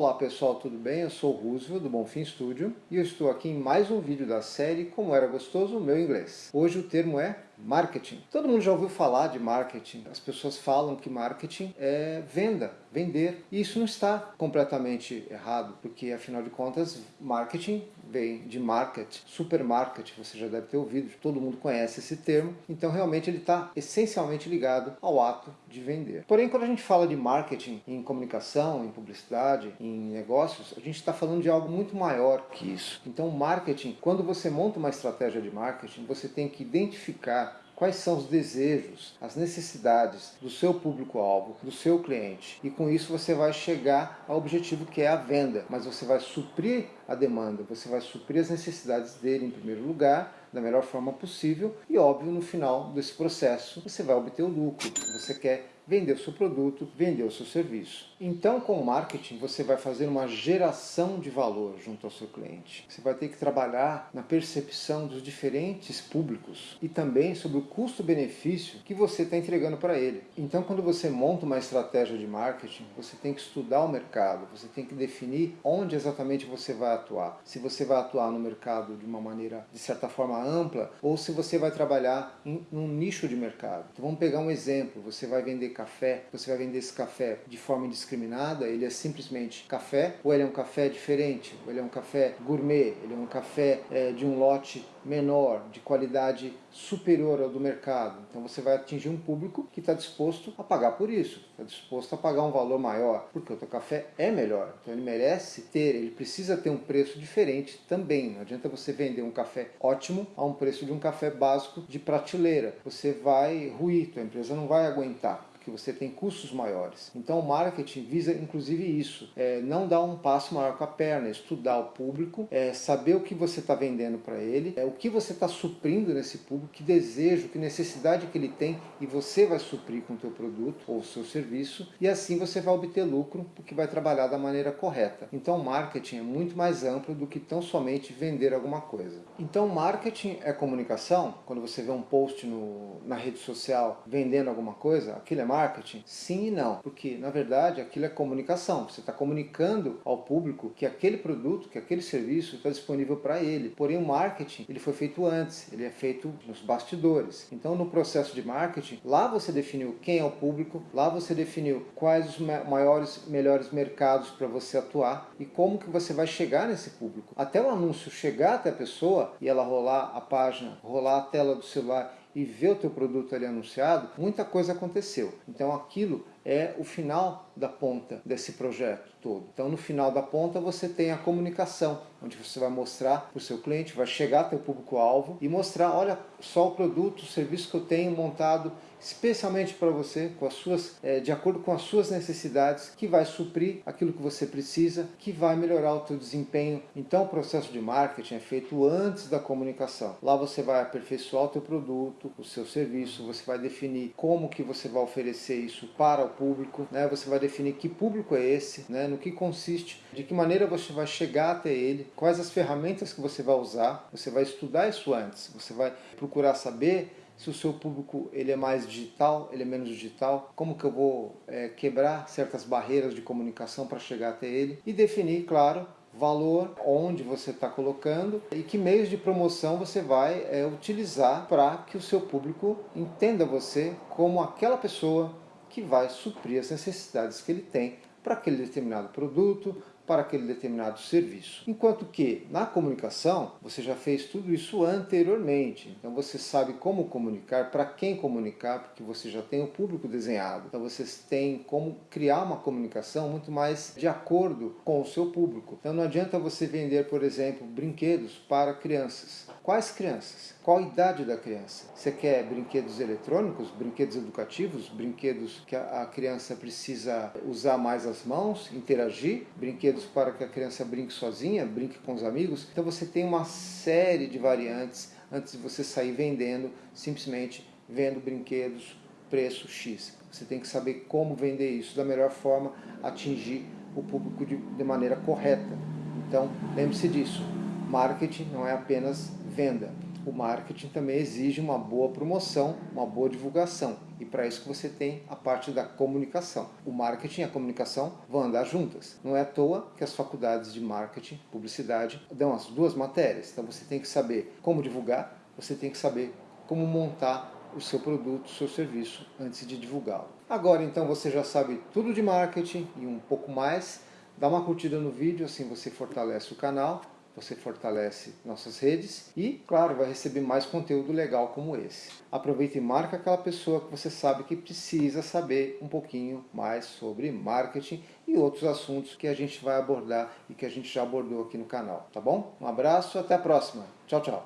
Olá pessoal, tudo bem? Eu sou o Roosevelt do Bonfim Studio e eu estou aqui em mais um vídeo da série Como Era Gostoso o Meu Inglês. Hoje o termo é marketing. Todo mundo já ouviu falar de marketing. As pessoas falam que marketing é venda, vender. E isso não está completamente errado, porque afinal de contas, marketing vem de market, supermarket, você já deve ter ouvido, todo mundo conhece esse termo. Então realmente ele está essencialmente ligado ao ato de vender. Porém, quando a gente fala de marketing em comunicação, em publicidade, em negócios, a gente está falando de algo muito maior que isso. Então marketing, quando você monta uma estratégia de marketing, você tem que identificar quais são os desejos, as necessidades do seu público-alvo, do seu cliente. E com isso você vai chegar ao objetivo que é a venda, mas você vai suprir a demanda, você vai suprir as necessidades dele em primeiro lugar, da melhor forma possível e óbvio no final desse processo você vai obter o lucro. Você quer vender o seu produto, vender o seu serviço. Então, com o marketing, você vai fazer uma geração de valor junto ao seu cliente. Você vai ter que trabalhar na percepção dos diferentes públicos e também sobre o custo-benefício que você está entregando para ele. Então, quando você monta uma estratégia de marketing, você tem que estudar o mercado, você tem que definir onde exatamente você vai atuar. Se você vai atuar no mercado de uma maneira, de certa forma, ampla, ou se você vai trabalhar em um nicho de mercado. Então, vamos pegar um exemplo. Você vai vender café, você vai vender esse café de forma indiscriminada, ele é simplesmente café, ou ele é um café diferente, ou ele é um café gourmet, ele é um café é, de um lote menor, de qualidade superior ao do mercado. Então você vai atingir um público que está disposto a pagar por isso, está disposto a pagar um valor maior, porque o teu café é melhor. Então ele merece ter, ele precisa ter um preço diferente também. Não adianta você vender um café ótimo a um preço de um café básico de prateleira. Você vai ruir, tua empresa não vai aguentar você tem custos maiores. Então o marketing visa inclusive isso, é, não dar um passo maior com a perna, é estudar o público, é, saber o que você está vendendo para ele, é, o que você está suprindo nesse público, que desejo, que necessidade que ele tem e você vai suprir com o teu produto ou seu serviço e assim você vai obter lucro porque vai trabalhar da maneira correta. Então o marketing é muito mais amplo do que tão somente vender alguma coisa. Então marketing é comunicação, quando você vê um post no, na rede social vendendo alguma coisa, aquilo é marketing? Sim e não, porque na verdade aquilo é comunicação. Você está comunicando ao público que aquele produto, que aquele serviço está disponível para ele. Porém o marketing ele foi feito antes, ele é feito nos bastidores. Então no processo de marketing, lá você definiu quem é o público, lá você definiu quais os maiores, melhores mercados para você atuar e como que você vai chegar nesse público. Até o anúncio chegar até a pessoa e ela rolar a página, rolar a tela do celular e ver o teu produto ali anunciado, muita coisa aconteceu. Então aquilo é o final da ponta desse projeto todo. Então no final da ponta você tem a comunicação, onde você vai mostrar para o seu cliente, vai chegar até o público-alvo e mostrar, olha só o produto, o serviço que eu tenho montado especialmente para você, com as suas, é, de acordo com as suas necessidades, que vai suprir aquilo que você precisa, que vai melhorar o teu desempenho. Então o processo de marketing é feito antes da comunicação. Lá você vai aperfeiçoar o teu produto, o seu serviço, você vai definir como que você vai oferecer isso para o público, né? você vai definir que público é esse, né? no que consiste, de que maneira você vai chegar até ele, quais as ferramentas que você vai usar, você vai estudar isso antes, você vai procurar saber se o seu público ele é mais digital, ele é menos digital, como que eu vou é, quebrar certas barreiras de comunicação para chegar até ele e definir, claro, valor, onde você está colocando e que meios de promoção você vai é, utilizar para que o seu público entenda você como aquela pessoa que vai suprir as necessidades que ele tem para aquele determinado produto, para aquele determinado serviço. Enquanto que na comunicação você já fez tudo isso anteriormente, então você sabe como comunicar, para quem comunicar, porque você já tem o público desenhado. Então vocês têm como criar uma comunicação muito mais de acordo com o seu público. Então não adianta você vender, por exemplo, brinquedos para crianças. Quais crianças? Qual idade da criança? Você quer brinquedos eletrônicos, brinquedos educativos, brinquedos que a criança precisa usar mais as mãos, interagir, brinquedos brinquedos para que a criança brinque sozinha, brinque com os amigos. Então você tem uma série de variantes antes de você sair vendendo, simplesmente vendo brinquedos, preço X. Você tem que saber como vender isso da melhor forma, atingir o público de, de maneira correta. Então, lembre-se disso. Marketing não é apenas venda. o marketing também exige uma boa promoção, uma boa divulgação. E para isso que você tem a parte da comunicação. O marketing e a comunicação vão andar juntas. Não é à toa que as faculdades de marketing, publicidade, dão as duas matérias. Então você tem que saber como divulgar, você tem que saber como montar o seu produto, o seu serviço antes de divulgá-lo. Agora então você já sabe tudo de marketing e um pouco mais. Dá uma curtida no vídeo, assim você fortalece o canal você fortalece nossas redes e, claro, vai receber mais conteúdo legal como esse. Aproveita e marca aquela pessoa que você sabe que precisa saber um pouquinho mais sobre marketing e outros assuntos que a gente vai abordar e que a gente já abordou aqui no canal, tá bom? Um abraço, até a próxima. Tchau, tchau.